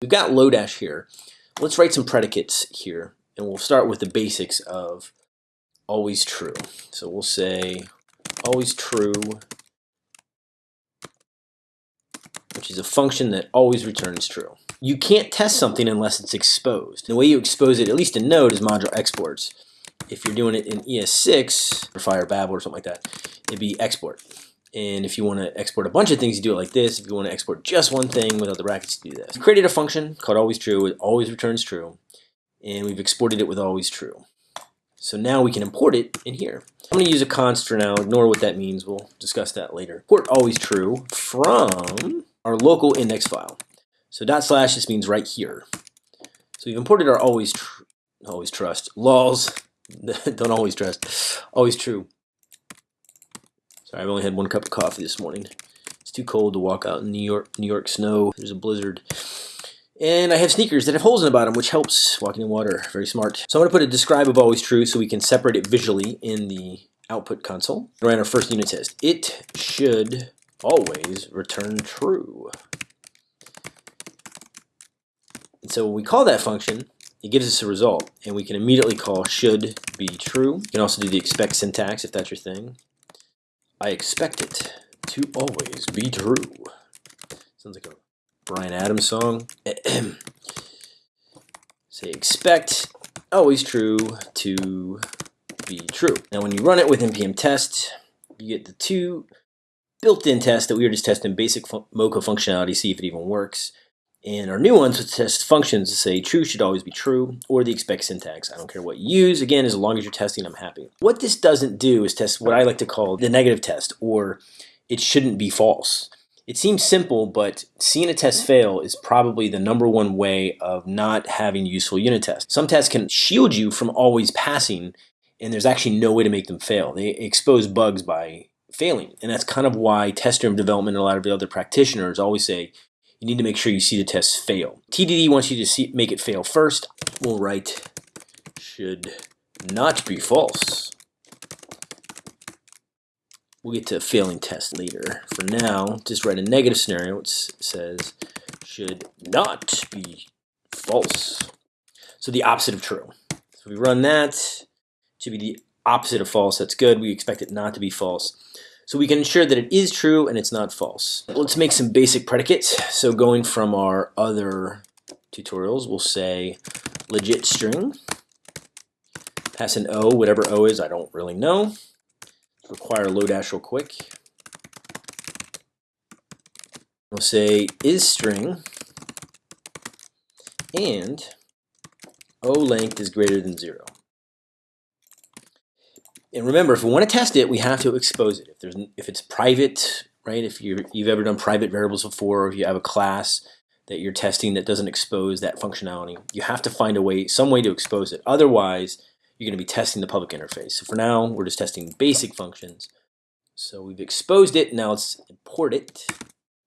We've got Lodash here. Let's write some predicates here, and we'll start with the basics of always true. So we'll say always true, which is a function that always returns true. You can't test something unless it's exposed. The way you expose it, at least in Node, is module exports. If you're doing it in ES6 or Fire Babel or something like that, it'd be export. And if you want to export a bunch of things, you do it like this. If you want to export just one thing without the brackets, you do this. We created a function called always true. It always returns true. And we've exported it with always true. So now we can import it in here. I'm going to use a const for now. Ignore what that means. We'll discuss that later. Import always true from our local index file. So dot slash just means right here. So we've imported our always tr always trust lols. Don't always trust. Always true. Sorry, I've only had one cup of coffee this morning. It's too cold to walk out in New York, New York snow. There's a blizzard. And I have sneakers that have holes in the bottom, which helps walking in water. Very smart. So I'm going to put a describe of always true so we can separate it visually in the output console. We ran our first unit test. It should always return true. And so when we call that function, it gives us a result, and we can immediately call should be true. You can also do the expect syntax if that's your thing. I expect it to always be true. Sounds like a Bryan Adams song. Say expect always true to be true. Now when you run it with npm test, you get the two built-in tests that we were just testing basic Mocha functionality, see if it even works. And our new ones would test functions to say true should always be true, or the expect syntax. I don't care what you use. Again, as long as you're testing, I'm happy. What this doesn't do is test what I like to call the negative test, or it shouldn't be false. It seems simple, but seeing a test fail is probably the number one way of not having useful unit tests. Some tests can shield you from always passing, and there's actually no way to make them fail. They expose bugs by failing, and that's kind of why test driven development and a lot of the other practitioners always say you need to make sure you see the test fail. TDD wants you to see, make it fail first. We'll write should not be false. We'll get to a failing test later. For now, just write a negative scenario which says should not be false. So the opposite of true. So we run that, to be the opposite of false. That's good. We expect it not to be false. So we can ensure that it is true and it's not false. Let's make some basic predicates. So going from our other tutorials, we'll say legit string, pass an O, whatever O is, I don't really know. Require Lodash real quick. We'll say is string and O length is greater than zero. And remember, if we want to test it, we have to expose it. If there's if it's private, right? If you you've ever done private variables before, or if you have a class that you're testing that doesn't expose that functionality, you have to find a way, some way to expose it. Otherwise, you're going to be testing the public interface. So for now, we're just testing basic functions. So we've exposed it. Now let's import it.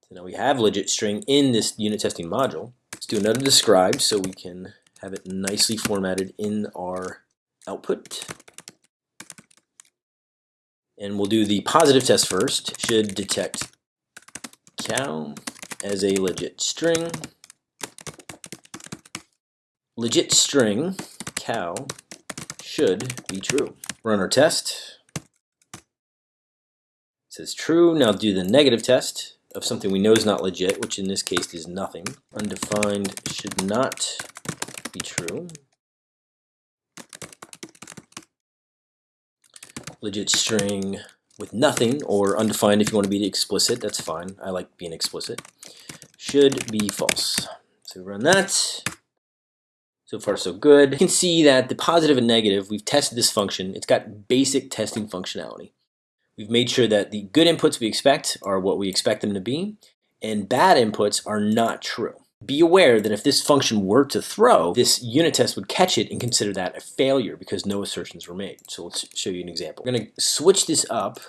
So now we have legit string in this unit testing module. Let's do another describe so we can have it nicely formatted in our output. And we'll do the positive test first. Should detect cow as a legit string. Legit string cow should be true. Run our test. It says true. Now do the negative test of something we know is not legit, which in this case is nothing. Undefined should not be true. Legit string with nothing or undefined if you want to be explicit, that's fine. I like being explicit. Should be false. So run that. So far so good. You can see that the positive and negative, we've tested this function. It's got basic testing functionality. We've made sure that the good inputs we expect are what we expect them to be, and bad inputs are not true. Be aware that if this function were to throw, this unit test would catch it and consider that a failure because no assertions were made. So let's show you an example. We're going to switch this up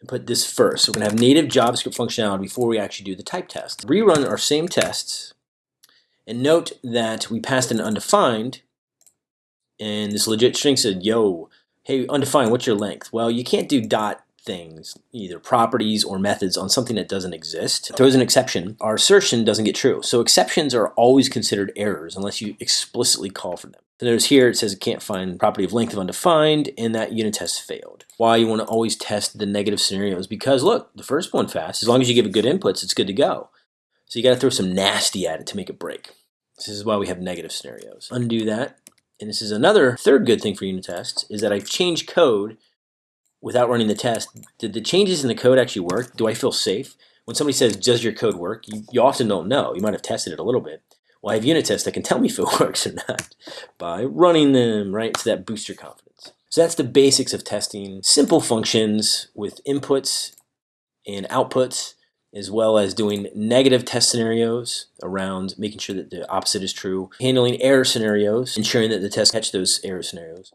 and put this first. So we're going to have native JavaScript functionality before we actually do the type test. Rerun our same tests and note that we passed an undefined and this legit string said, yo, hey, undefined, what's your length? Well, you can't do dot things, either properties or methods, on something that doesn't exist, throws an exception, our assertion doesn't get true. So exceptions are always considered errors unless you explicitly call for them. So notice here it says it can't find property of length of undefined, and that unit test failed. Why you want to always test the negative scenarios? Because look, the first one fast, as long as you give it good inputs, it's good to go. So you got to throw some nasty at it to make it break. This is why we have negative scenarios. Undo that. And this is another third good thing for unit tests, is that I've changed code without running the test. Did the changes in the code actually work? Do I feel safe? When somebody says, does your code work? You, you often don't know. You might have tested it a little bit. Well, I have unit tests that can tell me if it works or not by running them, right? So that boosts your confidence. So that's the basics of testing. Simple functions with inputs and outputs as well as doing negative test scenarios around making sure that the opposite is true, handling error scenarios, ensuring that the test catch those error scenarios.